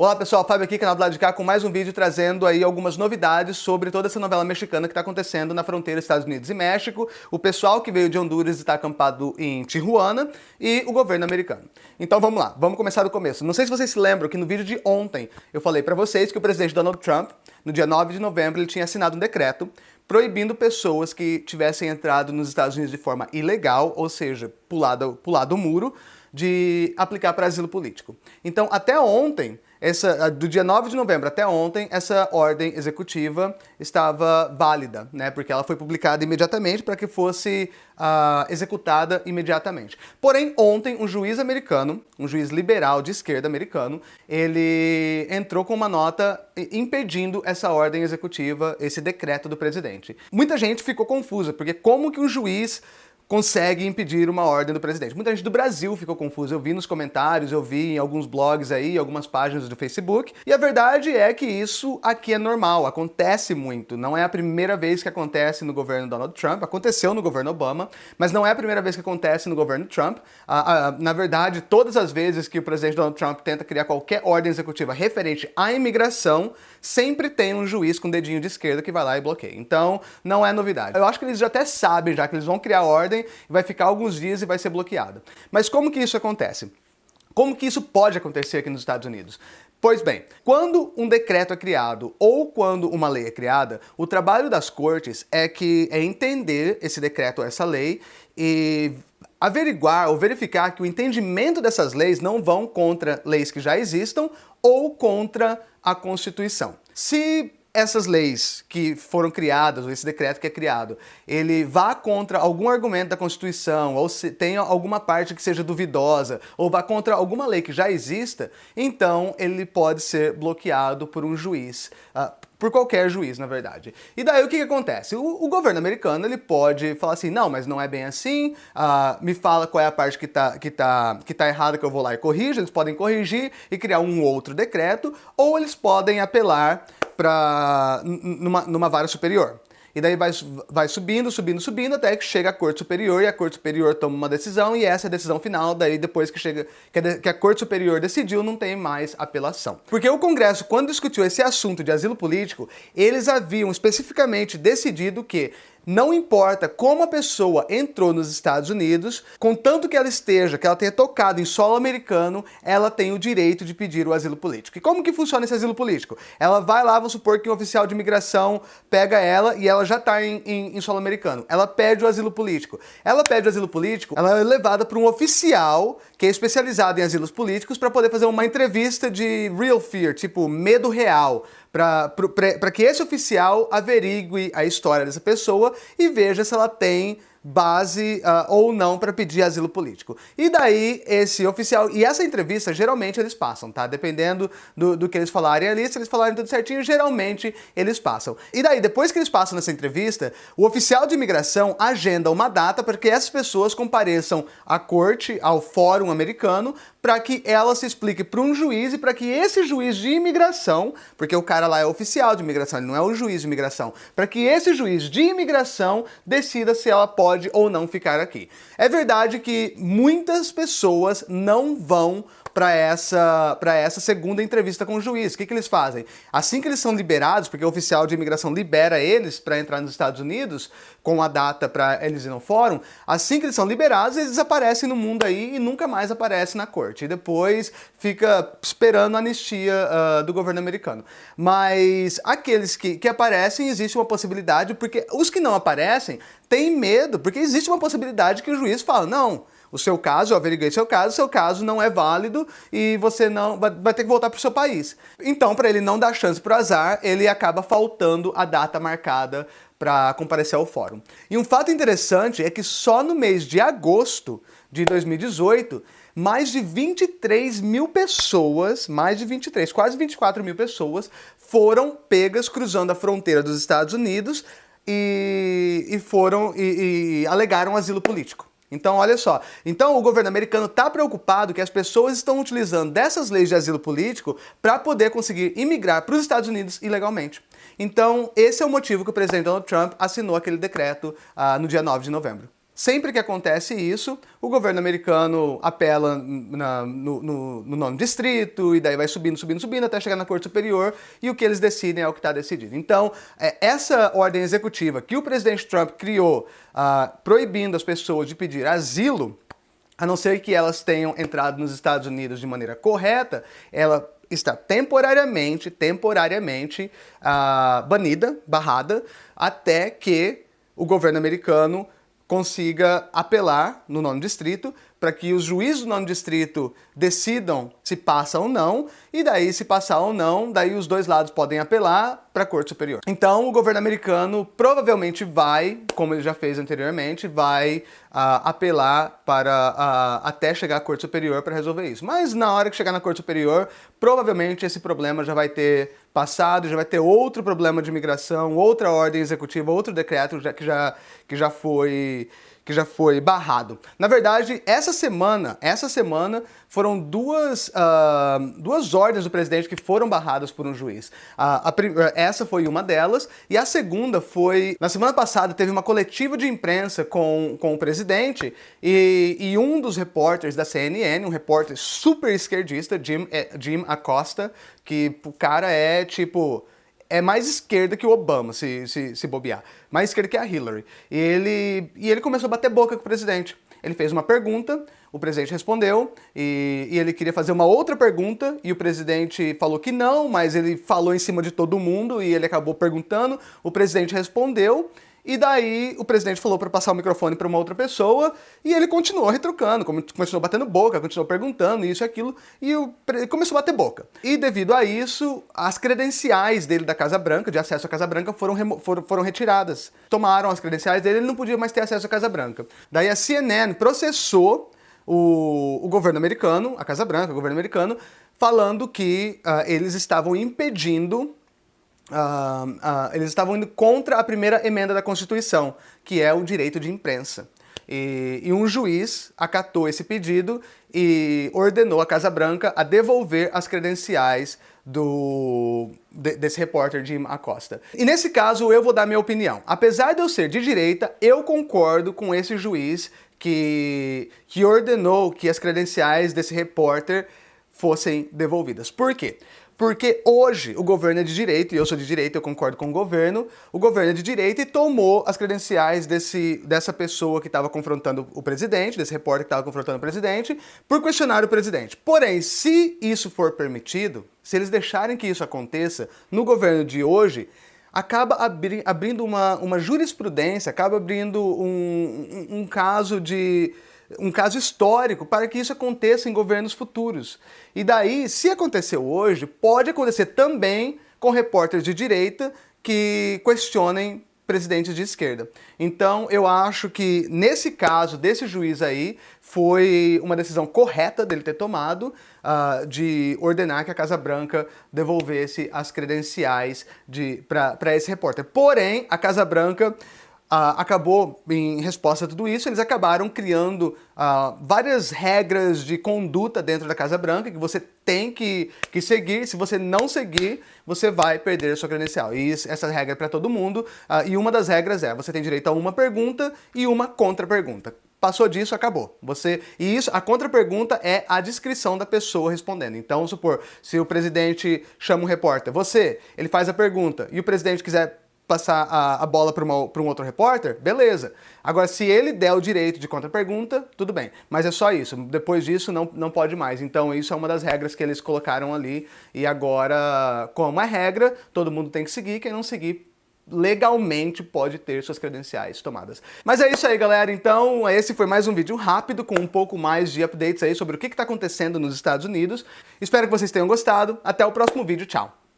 Olá pessoal, Fábio aqui, canal do lado de cá, com mais um vídeo trazendo aí algumas novidades sobre toda essa novela mexicana que está acontecendo na fronteira Estados Unidos e México, o pessoal que veio de Honduras está acampado em Tijuana e o governo americano. Então vamos lá, vamos começar do começo. Não sei se vocês se lembram que no vídeo de ontem eu falei para vocês que o presidente Donald Trump, no dia 9 de novembro, ele tinha assinado um decreto proibindo pessoas que tivessem entrado nos Estados Unidos de forma ilegal, ou seja, pulado, pulado o muro, de aplicar para asilo político. Então, até ontem, essa, do dia 9 de novembro até ontem, essa ordem executiva estava válida, né? Porque ela foi publicada imediatamente para que fosse uh, executada imediatamente. Porém, ontem, um juiz americano, um juiz liberal de esquerda americano, ele entrou com uma nota impedindo essa ordem executiva, esse decreto do presidente. Muita gente ficou confusa, porque como que um juiz consegue impedir uma ordem do presidente. Muita gente do Brasil ficou confusa, eu vi nos comentários, eu vi em alguns blogs aí, algumas páginas do Facebook, e a verdade é que isso aqui é normal, acontece muito. Não é a primeira vez que acontece no governo Donald Trump, aconteceu no governo Obama, mas não é a primeira vez que acontece no governo Trump. Ah, ah, na verdade, todas as vezes que o presidente Donald Trump tenta criar qualquer ordem executiva referente à imigração, sempre tem um juiz com dedinho de esquerda que vai lá e bloqueia. Então, não é novidade. Eu acho que eles já até sabem já que eles vão criar ordem vai ficar alguns dias e vai ser bloqueada. Mas como que isso acontece? Como que isso pode acontecer aqui nos Estados Unidos? Pois bem, quando um decreto é criado ou quando uma lei é criada, o trabalho das cortes é que é entender esse decreto ou essa lei e averiguar ou verificar que o entendimento dessas leis não vão contra leis que já existam ou contra a Constituição. Se essas leis que foram criadas, ou esse decreto que é criado, ele vá contra algum argumento da Constituição, ou se tenha alguma parte que seja duvidosa, ou vá contra alguma lei que já exista, então ele pode ser bloqueado por um juiz, uh, por qualquer juiz, na verdade. E daí o que, que acontece? O, o, governo americano ele pode falar assim, não, mas não é bem assim, uh, me fala qual é a parte que está que tá, que tá errada que eu vou lá e corrijo, eles podem corrigir e criar um outro decreto, ou eles podem apelar para numa, numa vara superior. E daí vai, vai subindo, subindo, subindo, até que chega a Corte Superior, e a Corte Superior toma uma decisão, e essa é a decisão final, daí depois que chega que a, que a Corte Superior decidiu, não tem mais apelação. Porque o Congresso, quando discutiu esse assunto de asilo político, eles haviam especificamente decidido que não importa como a pessoa entrou nos Estados Unidos, contanto que ela esteja, que ela tenha tocado em solo americano, ela tem o direito de pedir o asilo político. E como que funciona esse asilo político? Ela vai lá, vamos supor que um oficial de imigração pega ela e ela já está em, em, em, solo americano. Ela pede o asilo político. Ela pede o asilo político, ela é levada para um oficial que é especializado em asilos políticos para poder fazer uma entrevista de real fear, tipo medo real para que esse oficial averigue a história dessa pessoa e veja se ela tem base uh, ou não para pedir asilo político. E daí esse oficial, e essa entrevista geralmente eles passam, tá? Dependendo do, do que eles falarem ali, se eles falarem tudo certinho, geralmente eles passam. E daí, depois que eles passam nessa entrevista, o oficial de imigração agenda uma data para que essas pessoas compareçam à corte, ao fórum americano, para que ela se explique para um juiz e para que esse juiz de imigração, porque o cara lá é oficial de imigração, ele não é o juiz de imigração, para que esse juiz de imigração decida se ela pode ou não ficar aqui. É verdade que muitas pessoas não vão para essa, essa segunda entrevista com o juiz. O que, que eles fazem? Assim que eles são liberados, porque o oficial de imigração libera eles para entrar nos Estados Unidos, com a data para eles ir no fórum, assim que eles são liberados, eles desaparecem no mundo aí e nunca mais aparecem na corte. E depois fica esperando a anistia uh, do governo americano. Mas aqueles que, que aparecem, existe uma possibilidade, porque os que não aparecem têm medo, porque existe uma possibilidade que o juiz fala, não, o seu caso, eu averiguei seu caso, seu caso não é válido e você não vai, vai ter que voltar para o seu país. Então, para ele não dar chance para o azar, ele acaba faltando a data marcada para comparecer ao fórum. E um fato interessante é que só no mês de agosto de 2018, mais de 23 mil pessoas, mais de 23, quase 24 mil pessoas, foram pegas cruzando a fronteira dos Estados Unidos e, e foram e, e alegaram asilo político. Então, olha só. Então, o governo americano está preocupado que as pessoas estão utilizando dessas leis de asilo político para poder conseguir imigrar para os Estados Unidos ilegalmente. Então, esse é o motivo que o presidente Donald Trump assinou aquele decreto uh, no dia 9 de novembro. Sempre que acontece isso, o governo americano apela na, no, no, no nono distrito, e daí vai subindo, subindo, subindo, até chegar na Corte Superior, e o que eles decidem é o que está decidido. Então, é, essa ordem executiva que o presidente Trump criou, uh, proibindo as pessoas de pedir asilo, a não ser que elas tenham entrado nos Estados Unidos de maneira correta, ela está temporariamente, temporariamente uh, banida, barrada, até que o governo americano consiga apelar no nono distrito para que os juízes do nono distrito decidam se passa ou não, e daí se passar ou não, daí os dois lados podem apelar para a Corte Superior. Então o governo americano provavelmente vai, como ele já fez anteriormente, vai uh, apelar para uh, até chegar à Corte Superior para resolver isso. Mas na hora que chegar na Corte Superior, provavelmente esse problema já vai ter passado, já vai ter outro problema de imigração, outra ordem executiva, outro decreto que já, que já foi que já foi barrado. Na verdade, essa semana, essa semana foram duas, uh, duas ordens do presidente que foram barradas por um juiz. Uh, a, essa foi uma delas, e a segunda foi... Na semana passada teve uma coletiva de imprensa com, com o presidente, e, e um dos repórteres da CNN, um repórter super esquerdista, Jim, eh, Jim Acosta, que o cara é tipo é mais esquerda que o Obama, se, se, se bobear. Mais esquerda que a Hillary. E ele, e ele começou a bater boca com o presidente. Ele fez uma pergunta, o presidente respondeu, e, e, ele queria fazer uma outra pergunta, e o presidente falou que não, mas ele falou em cima de todo mundo, e ele acabou perguntando, o presidente respondeu, e daí o presidente falou para passar o microfone para uma outra pessoa e ele continuou retrucando, continuou batendo boca, continuou perguntando isso e aquilo e começou a bater boca. E devido a isso, as credenciais dele da Casa Branca, de acesso à Casa Branca, foram, foram, foram retiradas. Tomaram as credenciais dele, ele não podia mais ter acesso à Casa Branca. Daí a CNN processou o, o governo americano, a Casa Branca, o governo americano, falando que uh, eles estavam impedindo Uh, uh, eles estavam indo contra a primeira emenda da Constituição, que é o direito de imprensa. E, e, um juiz acatou esse pedido e ordenou a Casa Branca a devolver as credenciais do, de, desse repórter Jim Acosta. E nesse caso eu vou dar minha opinião. Apesar de eu ser de direita, eu concordo com esse juiz que, que ordenou que as credenciais desse repórter fossem devolvidas. Por quê? Porque hoje o governo é de direita, e eu sou de direita, eu concordo com o governo, o governo é de direita e tomou as credenciais desse, dessa pessoa que estava confrontando o presidente, desse repórter que estava confrontando o presidente, por questionar o presidente. Porém, se isso for permitido, se eles deixarem que isso aconteça no governo de hoje, acaba abri abrindo uma, uma jurisprudência, acaba abrindo um, um, um caso de um caso histórico para que isso aconteça em governos futuros. E daí, se aconteceu hoje, pode acontecer também com repórteres de direita que questionem presidentes de esquerda. Então, eu acho que nesse caso desse juiz aí, foi uma decisão correta dele ter tomado uh, de ordenar que a Casa Branca devolvesse as credenciais para esse repórter. Porém, a Casa Branca acabou, em resposta a tudo isso, eles acabaram criando uh, várias regras de conduta dentro da Casa Branca que você tem que, que seguir. Se você não seguir, você vai perder a sua credencial. E isso, essa regra é para todo mundo. Uh, e uma das regras é, você tem direito a uma pergunta e uma contra-pergunta. Passou disso, acabou. Você E isso, a contra-pergunta é a descrição da pessoa respondendo. Então, supor, se o presidente chama um repórter, você, ele faz a pergunta, e o presidente quiser passar a, a bola para um outro repórter, beleza. Agora, se ele der o direito de contra-pergunta, tudo bem. Mas é só isso. Depois disso, não, não pode mais. Então, isso é uma das regras que eles colocaram ali. E agora, como é regra, todo mundo tem que seguir. Quem não seguir, legalmente pode ter suas credenciais tomadas. Mas é isso aí, galera. Então, esse foi mais um vídeo rápido com um pouco mais de updates aí sobre o que está acontecendo nos Estados Unidos. Espero que vocês tenham gostado. Até o próximo vídeo. Tchau!